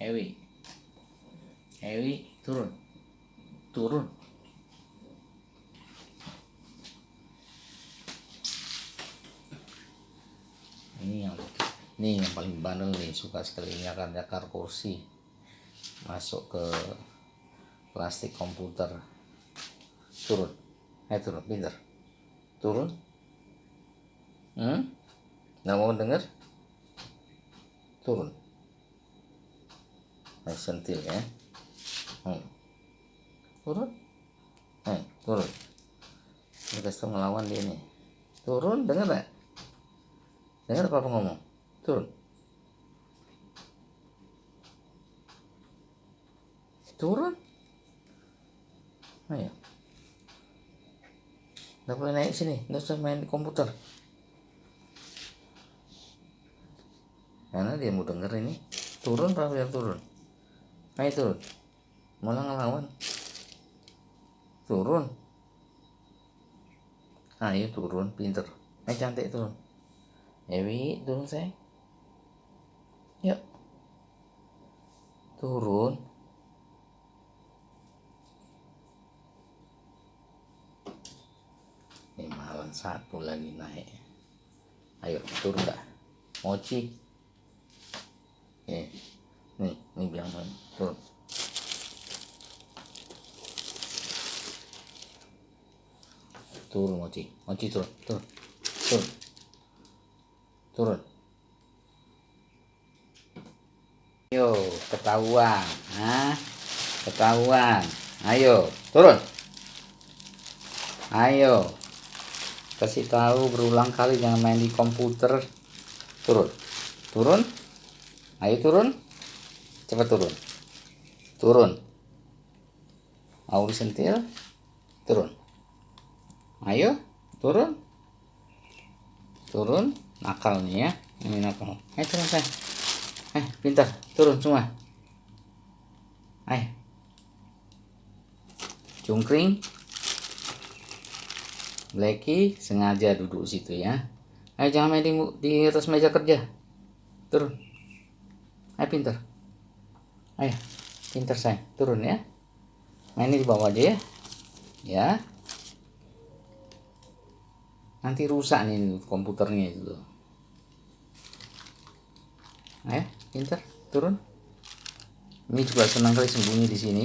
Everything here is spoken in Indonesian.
Ewi. Ewi turun. Turun. Ini yang ini yang paling bandel nih suka sekali nyakar-nyakar kursi. Masuk ke plastik komputer. Turun. Eh turun pinter turun. Hmm? Nggak mau denger? Turun eh sentil ya. Hmm. turun? Eh turun. Kita tuh ngelawan dia nih. Turun denger gak denger apa ngomong? Turun. Turun? Ayo. Nggak boleh naik sini nggak usah main di komputer. Karena dia mau denger ini? Turun apa biar turun ayo turun malah ngelawan. Turun. Ayo turun. Pinter. Ayo cantik turun Ewi turun sayang yuk. Turun. Ini malam satu lagi naik. Ayo turun dah. Mochi. eh nih bilang main turun mochi mochi turun turun turun turun Ayo, ketahuan. Hah? Ketahuan. Ayo, turun. Ayo. Kasih tahu berulang kali jangan main di komputer. Turun. Turun. Ayo turun. Cepat turun. Turun. Mau disentil? Turun. Ayo, turun. Turun. Nakal nih ya. Ini nakal. Ayo turun saya. Eh, pintar. Turun semua. Ayo. Cungkring. Blacky sengaja duduk situ ya. Ayo jangan main di, di atas meja kerja. Turun. Ayo pintar. Ayo. Pintar saya. Turun ya. Main di bawah aja ya. Ya. Nanti rusak nih komputernya itu. Ayo pintar turun ini juga senang kali sembunyi di sini